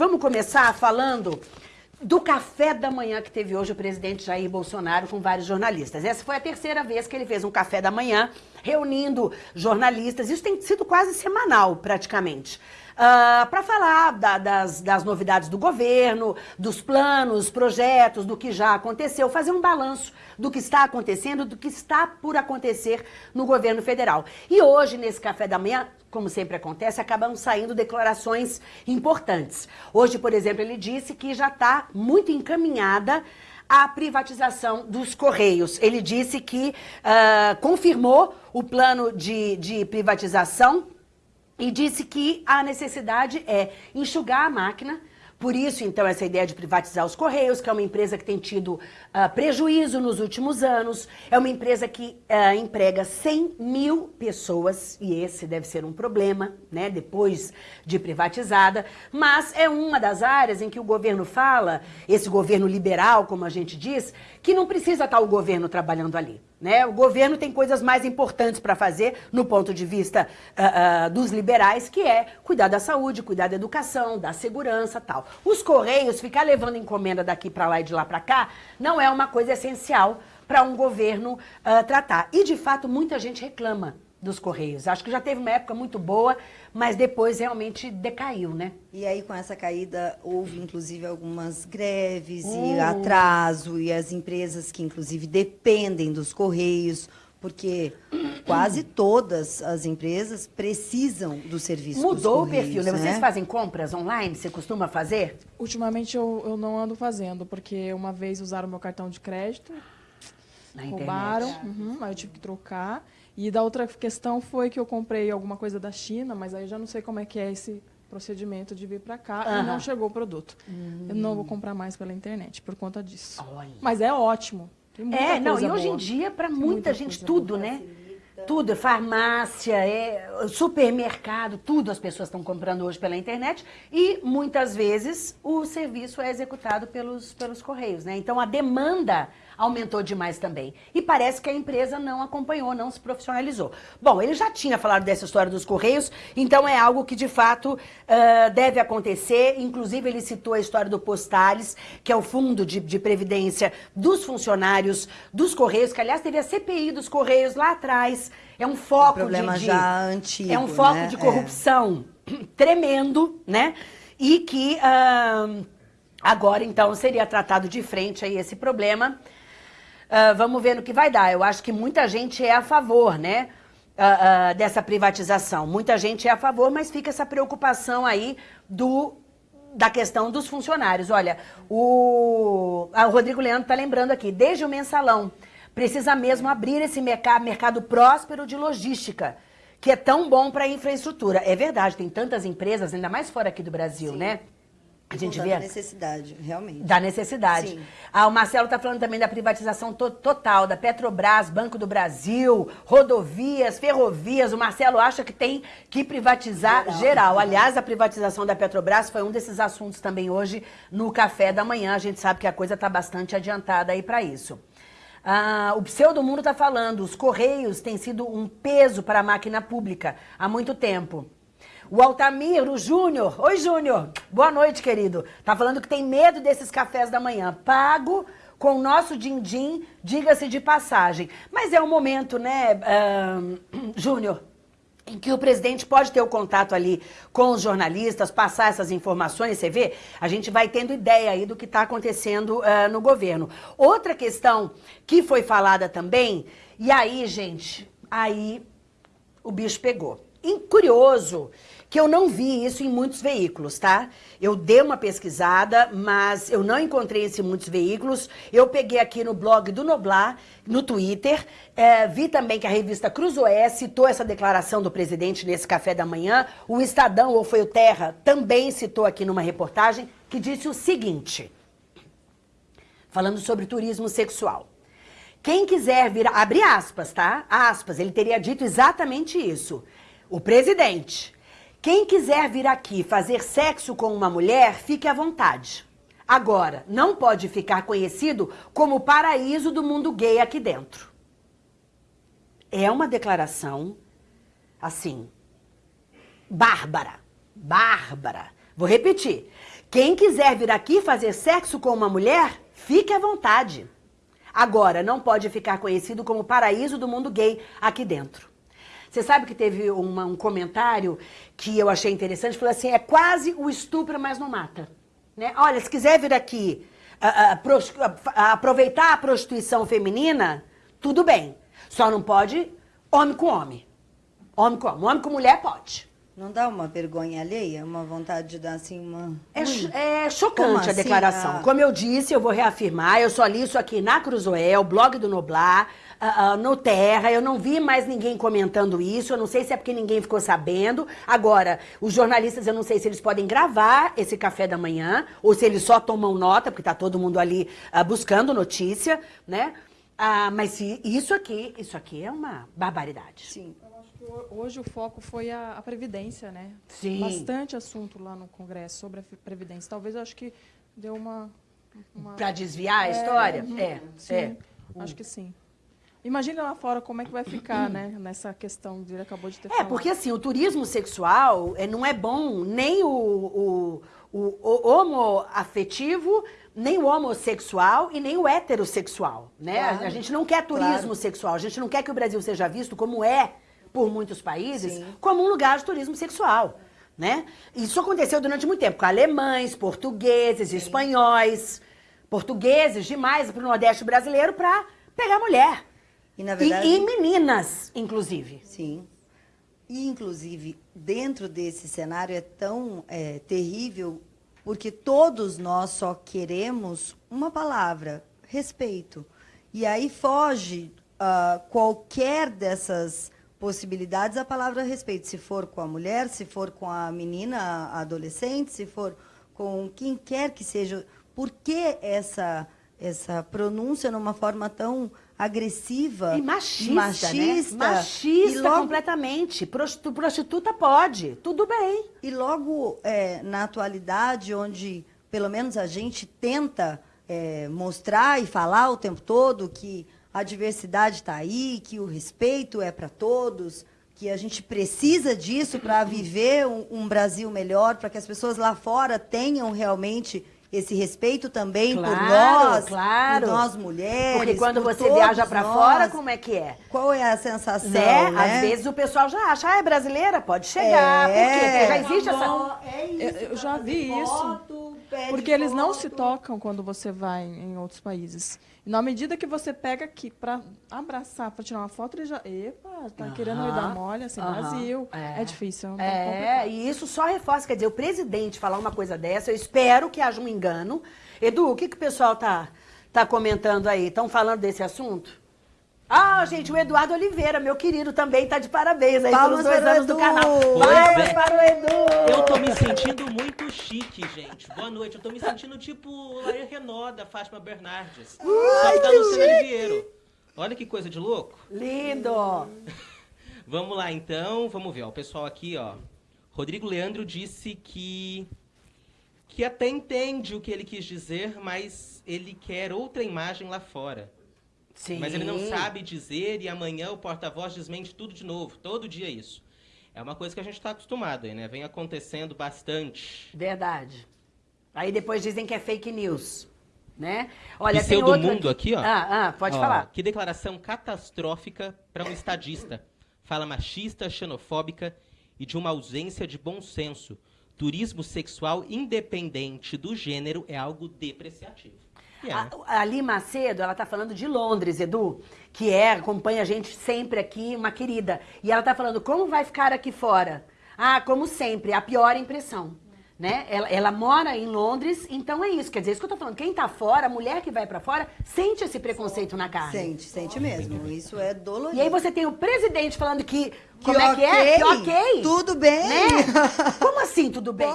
vamos começar falando do café da manhã que teve hoje o presidente Jair Bolsonaro com vários jornalistas. Essa foi a terceira vez que ele fez um café da manhã reunindo jornalistas. Isso tem sido quase semanal, praticamente. Uh, ah, para falar da, das, das novidades do governo, dos planos, projetos, do que já aconteceu, fazer um balanço do que está acontecendo, do que está por acontecer no governo federal. E hoje, nesse café da manhã, como sempre acontece, acabam saindo declarações importantes. Hoje, por exemplo, ele disse que já está muito encaminhada a privatização dos Correios. Ele disse que uh, confirmou o plano de, de privatização e disse que a necessidade é enxugar a máquina, por isso, então, essa ideia de privatizar os Correios, que é uma empresa que tem tido uh, prejuízo nos últimos anos, é uma empresa que uh, emprega 100 mil pessoas, e esse deve ser um problema, né, depois de privatizada, mas é uma das áreas em que o governo fala, esse governo liberal, como a gente diz, que não precisa estar o governo trabalhando ali. Né? O governo tem coisas mais importantes para fazer no ponto de vista uh, uh, dos liberais, que é cuidar da saúde, cuidar da educação, da segurança tal. Os Correios, ficar levando encomenda daqui para lá e de lá para cá, não é uma coisa essencial para um governo uh, tratar. E, de fato, muita gente reclama dos Correios. Acho que já teve uma época muito boa, mas depois realmente decaiu, né? E aí, com essa caída, houve inclusive algumas greves e uh. atraso, e as empresas que inclusive dependem dos Correios, porque quase todas as empresas precisam do serviço Mudou o perfil, né? Vocês fazem compras online? Você costuma fazer? Ultimamente eu, eu não ando fazendo, porque uma vez usaram meu cartão de crédito, Na roubaram, uhum, aí eu tive que trocar. E da outra questão foi que eu comprei alguma coisa da China, mas aí já não sei como é que é esse procedimento de vir para cá uhum. e não chegou o produto. Uhum. Eu não vou comprar mais pela internet por conta disso. Olha. Mas é ótimo. é, não, e hoje boa. em dia, para muita, muita, gente, tudo, boa. né? Tudo, farmácia, é, supermercado, tudo as pessoas estão comprando hoje pela internet e muitas vezes o serviço é executado pelos, pelos correios, né? Então a demanda aumentou demais também. E parece que a empresa não acompanhou, não se profissionalizou. Bom, ele já tinha falado dessa história dos Correios, então é algo que de fato uh, deve acontecer. Inclusive, ele citou a história do Postales, que é o fundo de, de previdência dos funcionários dos Correios, que aliás teve a CPI dos Correios lá atrás. É um foco um problema de, já antigo. É um foco né? de corrupção é. tremendo, né? E que uh, agora, então, seria tratado de frente aí esse problema. Uh, vamos ver no que vai dar. Eu acho que muita gente é a favor, né? Uh, uh, dessa privatização. Muita gente é a favor, mas fica essa preocupação aí do da questão dos funcionários. Olha, o, o Rodrigo Leandro está lembrando aqui, desde o mensalão, precisa mesmo abrir esse mercado, mercado próspero de logística, que é tão bom para a infraestrutura. É verdade, tem tantas empresas, ainda mais fora aqui do Brasil, Sim. né? A gente vê. Da necessidade, realmente. Da necessidade. Sim. Ah, o Marcelo está falando também da privatização to total, da Petrobras, Banco do Brasil, rodovias, ferrovias. O Marcelo acha que tem que privatizar geral. geral. Aliás, a privatização da Petrobras foi um desses assuntos também hoje no café da manhã. A gente sabe que a coisa está bastante adiantada aí para isso. Ah, o Pseudo Mundo está falando, os Correios têm sido um peso para a máquina pública há muito tempo. O Altamir, o Júnior. Oi, Júnior. Boa noite, querido. Tá falando que tem medo desses cafés da manhã. Pago com o nosso din-din, diga-se de passagem. Mas é um momento, né, uh, Júnior, em que o presidente pode ter o contato ali com os jornalistas, passar essas informações, você vê? A gente vai tendo ideia aí do que está acontecendo uh, no governo. Outra questão que foi falada também, e aí, gente, aí o bicho pegou. E curioso que eu não vi isso em muitos veículos, tá? Eu dei uma pesquisada, mas eu não encontrei isso em muitos veículos. Eu peguei aqui no blog do Noblar, no Twitter, é, vi também que a revista Cruzoé citou essa declaração do presidente nesse café da manhã. O Estadão, ou foi o Terra, também citou aqui numa reportagem, que disse o seguinte, falando sobre turismo sexual. Quem quiser vir, abre aspas, tá? Aspas, ele teria dito exatamente isso. O presidente quem quiser vir aqui fazer sexo com uma mulher, fique à vontade. Agora, não pode ficar conhecido como o paraíso do mundo gay aqui dentro. É uma declaração, assim, bárbara, bárbara. Vou repetir. Quem quiser vir aqui fazer sexo com uma mulher, fique à vontade. Agora, não pode ficar conhecido como paraíso do mundo gay aqui dentro. Você sabe que teve uma, um comentário que eu achei interessante, falou assim, é quase o estupro, mas não mata. Né? Olha, se quiser vir aqui aproveitar a prostituição feminina, tudo bem. Só não pode homem com homem. Homem com homem. Homem com mulher pode. Não dá uma vergonha alheia? Uma vontade de dar assim uma. É, é chocante Como a assim? declaração. Ah. Como eu disse, eu vou reafirmar, eu só li isso aqui na Cruzoé, o blog do Noblar, uh, uh, no Terra. Eu não vi mais ninguém comentando isso. Eu não sei se é porque ninguém ficou sabendo. Agora, os jornalistas, eu não sei se eles podem gravar esse café da manhã ou se eles só tomam nota, porque tá todo mundo ali uh, buscando notícia, né? mas isso aqui, isso aqui é uma barbaridade. Sim hoje o foco foi a, a, Previdência, né? Sim. Bastante assunto lá no Congresso sobre a Previdência. Talvez eu acho que deu uma. uma... Para desviar a é, história? Uhum. É, sim, é. Acho que sim. Imagina lá fora como é que vai ficar, né, nessa questão que ele acabou de ter É, falado. porque assim, o turismo sexual é, não é bom nem o, o, o, o homoafetivo, nem o homossexual e nem o heterossexual, né? Claro. A gente não quer turismo claro. sexual, a gente não quer que o Brasil seja visto como é por muitos países Sim. como um lugar de turismo sexual. Né? Isso aconteceu durante muito tempo com alemães, portugueses, Sim. espanhóis, portugueses demais para o Nordeste brasileiro para pegar mulher. E, na verdade... E, e, meninas, inclusive. Sim. E, inclusive, dentro desse cenário é tão é, terrível porque todos nós só queremos uma palavra, respeito. E aí foge uh, qualquer dessas possibilidades a palavra respeito, se for com a mulher, se for com a menina, a adolescente, se for com quem quer que seja. Por que essa, essa pronúncia numa forma tão agressiva e machista, machista, né? machista logo, completamente. Prostituta pode, tudo bem. E logo é, na atualidade, onde pelo menos a gente tenta é, mostrar e falar o tempo todo que a diversidade está aí, que o respeito é para todos, que a gente precisa disso para viver um, um, Brasil melhor, para que as pessoas lá fora tenham realmente esse respeito também claro, por nós, claro. por nós mulheres. Porque quando você viaja para fora, como é que é? Qual é a sensação? Né? né? Às vezes o pessoal já acha, ah, é brasileira, pode chegar. É. Por quê? Porque já existe essa. É isso, eu, eu já vi isso. Porque eles não se tocam quando você vai em outros países. Na medida que você pega aqui para abraçar, para tirar uma foto, ele já. Epa, tá querendo me dar mole, assim, Brasil. É, é difícil. É, é e isso só reforça. Quer dizer, o presidente falar uma coisa dessa, eu espero que haja um engano. Edu, o que, que o pessoal tá, tá comentando aí? Estão falando desse assunto? Ah, gente, o Eduardo Oliveira, meu querido, também tá de parabéns aí Palmas pelos dois anos Edu. do canal. Palmas é. para o Edu! Eu tô me sentindo muito chique, gente. Boa noite. Eu tô me sentindo tipo Laia Renó, da Fátima Bernardes. Ai, só que da Luciana Oliveira. Olha que coisa de louco. Lindo! vamos lá, então. Vamos ver. Ó, o pessoal aqui, ó. Rodrigo Leandro disse que que até entende o que ele quis dizer, mas ele quer outra imagem lá fora. Sim. Mas ele não sabe dizer e amanhã o porta-voz desmente tudo de novo. Todo dia é isso. É uma coisa que a gente está acostumado aí, né? Vem acontecendo bastante. Verdade. Aí depois dizem que é fake news. Né? Olha, Pseudo tem outro mundo aqui, ó. Ah, ah, pode ó, falar. Que declaração catastrófica para um estadista. Fala machista, xenofóbica e de uma ausência de bom senso. Turismo sexual independente do gênero é algo depreciativo. Yeah. A, a Ali Macedo, ela tá falando de Londres, Edu, que é, acompanha a gente sempre aqui, uma querida. E ela tá falando, como vai ficar aqui fora? Ah, como sempre, a pior impressão. Né? Ela, ela, mora em Londres, então é isso. Quer dizer, isso que eu tô falando. Quem tá fora, a mulher que vai para fora, sente esse preconceito na carne. Sente, sente mesmo. Isso é doloroso. E aí você tem o presidente falando que. que como okay, é que é? Que ok. Tudo bem. Né? Como assim, tudo bem?